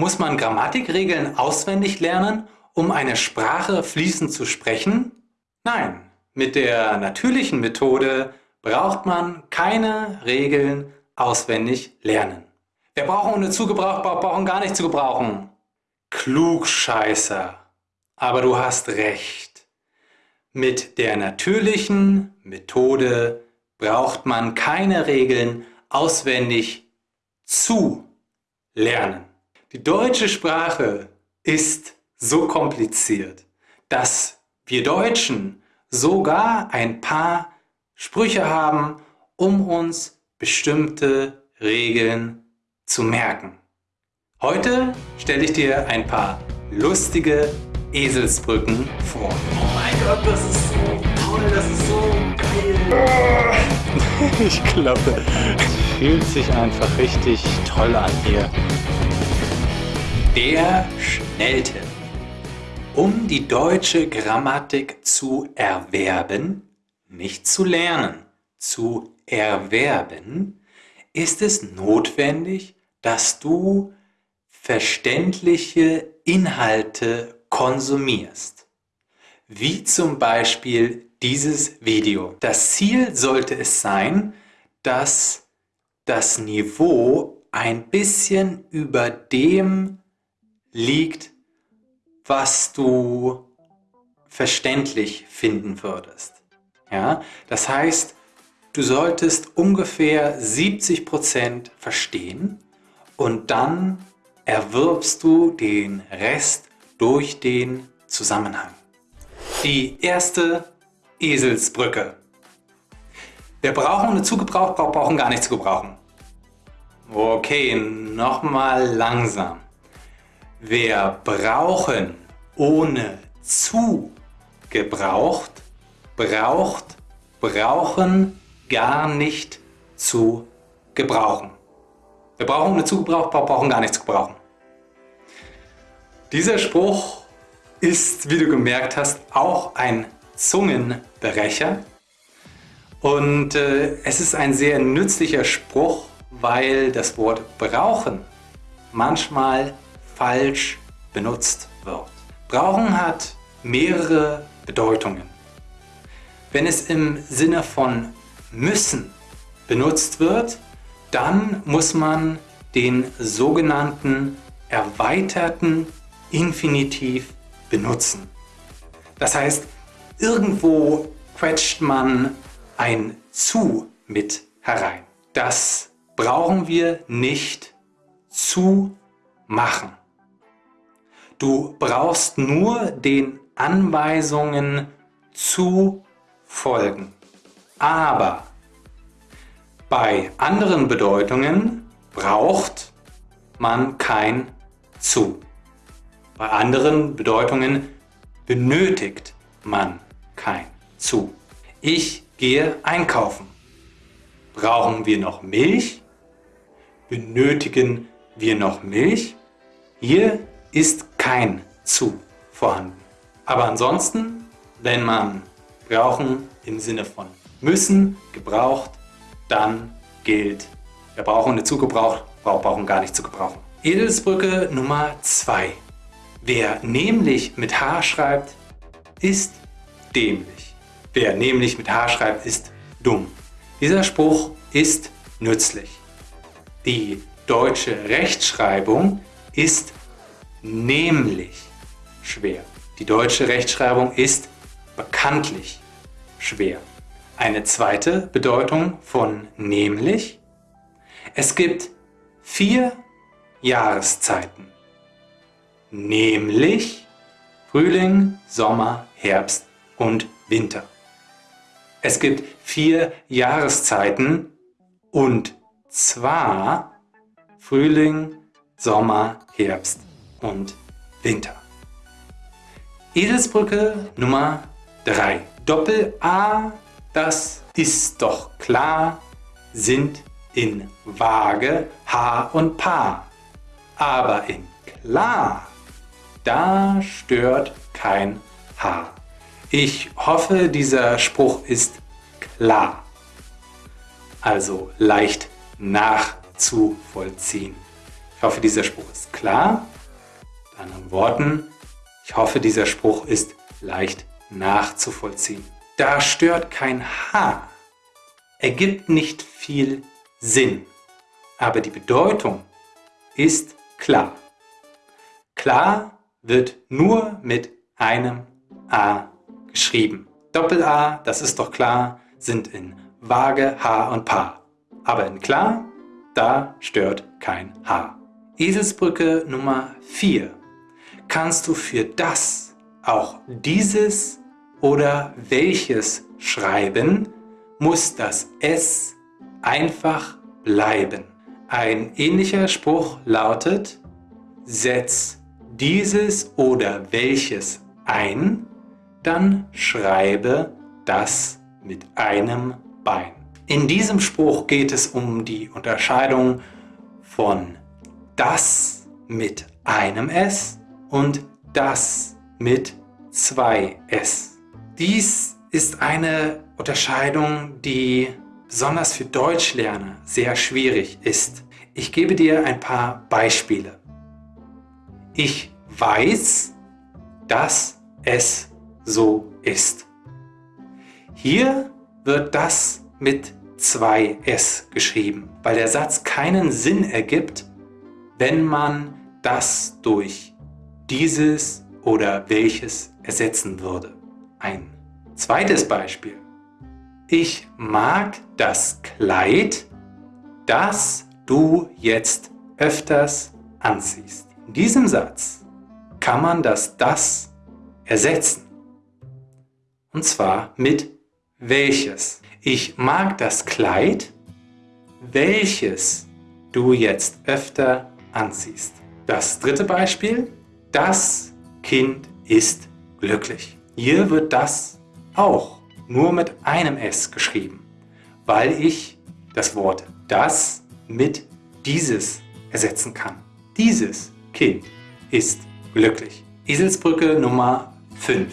Muss man Grammatikregeln auswendig lernen, um eine Sprache fließend zu sprechen? Nein, mit der natürlichen Methode braucht man keine Regeln auswendig lernen. Wer brauchen ohne zugebraucht, brauchen gar nicht zu gebrauchen. Klugscheißer. Aber du hast recht. Mit der natürlichen Methode braucht man keine Regeln auswendig zu lernen. Die deutsche Sprache ist so kompliziert, dass wir Deutschen sogar ein paar Sprüche haben, um uns bestimmte Regeln zu merken. Heute stelle ich dir ein paar lustige Eselsbrücken vor. Oh mein Gott, das ist so toll, das ist so geil. ich glaube, es fühlt sich einfach richtig toll an hier. Der Schnelltipp. Um die deutsche Grammatik zu erwerben, nicht zu lernen, zu erwerben, ist es notwendig, dass du verständliche Inhalte konsumierst. Wie zum Beispiel dieses Video. Das Ziel sollte es sein, dass das Niveau ein bisschen über dem liegt, was du verständlich finden würdest. Ja? Das heißt, du solltest ungefähr 70% verstehen und dann erwirbst du den Rest durch den Zusammenhang. Die erste Eselsbrücke. Wir brauchen eine zugebraucht, brauchen gar nicht zu gebrauchen. Okay, nochmal langsam. Wir brauchen ohne zu gebraucht, braucht, brauchen gar nicht zu gebrauchen. Wir brauchen ohne zu gebraucht, brauchen gar nicht zu gebrauchen. Dieser Spruch ist, wie du gemerkt hast, auch ein Zungenbrecher. Und äh, es ist ein sehr nützlicher Spruch, weil das Wort brauchen manchmal falsch benutzt wird. Brauchen hat mehrere Bedeutungen. Wenn es im Sinne von müssen benutzt wird, dann muss man den sogenannten erweiterten Infinitiv benutzen. Das heißt, irgendwo quetscht man ein zu mit herein. Das brauchen wir nicht zu machen. Du brauchst nur den Anweisungen zu folgen. Aber bei anderen Bedeutungen braucht man kein zu. Bei anderen Bedeutungen benötigt man kein zu. Ich gehe einkaufen. Brauchen wir noch Milch? Benötigen wir noch Milch? Hier ist kein zu vorhanden. Aber ansonsten, wenn man brauchen im Sinne von müssen, gebraucht, dann gilt, wir brauchen eine zugebraucht, brauchen gar nicht zu gebrauchen. Edelsbrücke Nummer 2. Wer nämlich mit H schreibt, ist dämlich. Wer nämlich mit H schreibt, ist dumm. Dieser Spruch ist nützlich. Die deutsche Rechtschreibung ist nämlich schwer. Die deutsche Rechtschreibung ist bekanntlich schwer. Eine zweite Bedeutung von nämlich. Es gibt vier Jahreszeiten. Nämlich Frühling, Sommer, Herbst und Winter. Es gibt vier Jahreszeiten und zwar Frühling, Sommer, Herbst und Winter. Eselsbrücke Nummer 3. Doppel-A, das ist doch klar, sind in Waage H und Paar. Aber in klar, da stört kein Haar. Ich hoffe, dieser Spruch ist klar. Also leicht nachzuvollziehen. Ich hoffe, dieser Spruch ist klar. Anderen Worten, ich hoffe, dieser Spruch ist leicht nachzuvollziehen. Da stört kein H. Ergibt nicht viel Sinn. Aber die Bedeutung ist klar. Klar wird nur mit einem A geschrieben. Doppel-A, das ist doch klar, sind in Waage, H und Paar. Aber in klar, da stört kein H. Eselsbrücke Nummer 4. Kannst du für das auch dieses oder welches schreiben, muss das S einfach bleiben. Ein ähnlicher Spruch lautet, setz dieses oder welches ein, dann schreibe das mit einem Bein. In diesem Spruch geht es um die Unterscheidung von das mit einem S und das mit zwei S. Dies ist eine Unterscheidung, die besonders für Deutschlerner sehr schwierig ist. Ich gebe dir ein paar Beispiele. Ich weiß, dass es so ist. Hier wird das mit zwei S geschrieben, weil der Satz keinen Sinn ergibt, wenn man das durch dieses oder welches ersetzen würde. Ein zweites Beispiel. Ich mag das Kleid, das du jetzt öfters anziehst. In diesem Satz kann man das das ersetzen. Und zwar mit welches. Ich mag das Kleid, welches du jetzt öfter anziehst. Das dritte Beispiel. Das Kind ist glücklich. Hier wird das auch nur mit einem S geschrieben, weil ich das Wort das mit dieses ersetzen kann. Dieses Kind ist glücklich. Eselsbrücke Nummer 5.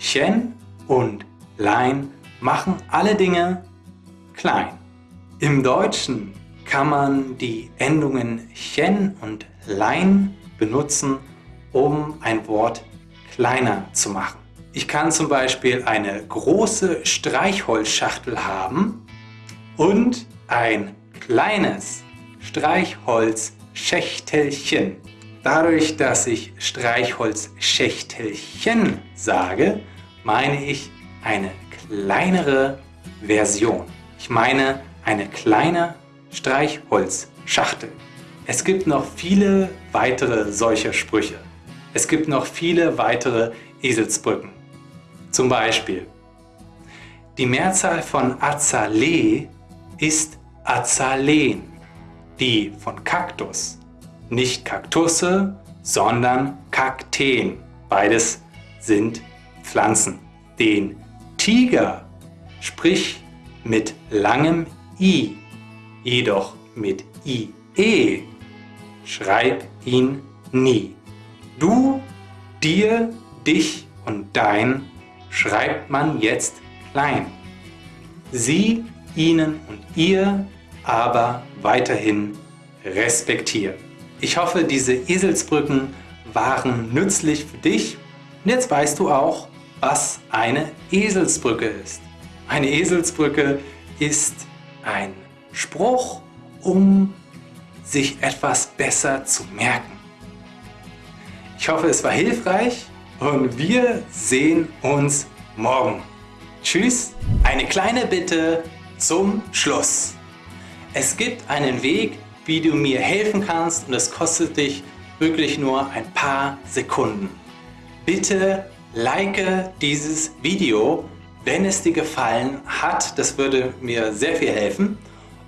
Chen und Lein machen alle Dinge klein. Im Deutschen kann man die Endungen Chen und Lein benutzen, um ein Wort kleiner zu machen. Ich kann zum Beispiel eine große Streichholzschachtel haben und ein kleines Streichholzschächtelchen. Dadurch, dass ich Streichholzschächtelchen sage, meine ich eine kleinere Version. Ich meine eine kleine Streichholzschachtel. Es gibt noch viele weitere solcher Sprüche. Es gibt noch viele weitere Eselsbrücken. Zum Beispiel, die Mehrzahl von Azalee ist Azaleen, die von Kaktus, nicht Kaktusse, sondern Kakteen. Beides sind Pflanzen. Den Tiger, sprich mit langem I, jedoch mit IE, schreib ihn nie. Du, dir, dich und dein schreibt man jetzt klein. Sie, ihnen und ihr aber weiterhin respektiert. Ich hoffe, diese Eselsbrücken waren nützlich für dich. Und jetzt weißt du auch, was eine Eselsbrücke ist. Eine Eselsbrücke ist ein Spruch, um sich etwas besser zu merken. Ich hoffe, es war hilfreich und wir sehen uns morgen. Tschüss. Eine kleine Bitte zum Schluss. Es gibt einen Weg, wie du mir helfen kannst und es kostet dich wirklich nur ein paar Sekunden. Bitte like dieses Video, wenn es dir gefallen hat. Das würde mir sehr viel helfen.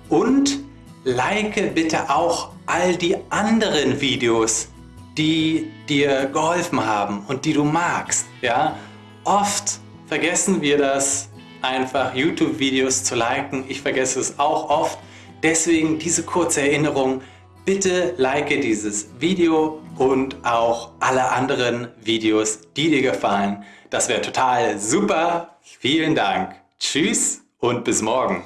Und like bitte auch all die anderen Videos, die dir geholfen haben und die du magst. Ja? Oft vergessen wir das, einfach YouTube-Videos zu liken. Ich vergesse es auch oft. Deswegen diese kurze Erinnerung. Bitte like dieses Video und auch alle anderen Videos, die dir gefallen. Das wäre total super. Vielen Dank. Tschüss und bis morgen.